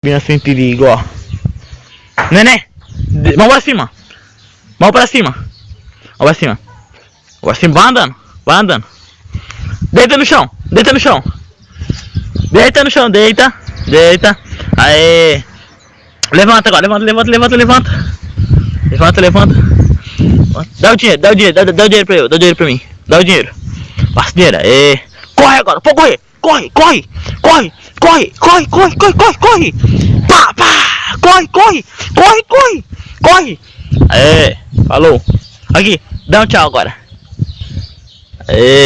Criança sem perigo, ó. Nenê! de- Mão pra cima! Mão pra cima! Mão pra cima! Mão pra cima, vai andando! Vai andando! Deita no chão! Deita no chão! Deita no chão, deita! Deita! Aê! Levanta agora, levanta, levanta, levanta, levanta! Levanta, levanta! Dá o dinheiro, dá o dinheiro, dá, dá o dinheiro pra eu, dá o dinheiro pra mim! Dá o dinheiro! Dinheiro, aê! Corre agora, pode correr! Corre, corre! Corre! Corre, corre, corre, corre, corre, corre! Pá, pá! Corre, corre! Corre, corre! Corre! Aê! Falou! Aqui, dá um tchau agora! Aê!